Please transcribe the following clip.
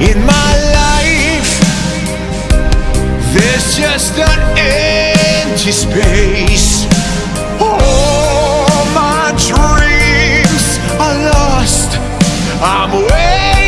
in my life. There's just an empty space. All my dreams are lost. I'm waiting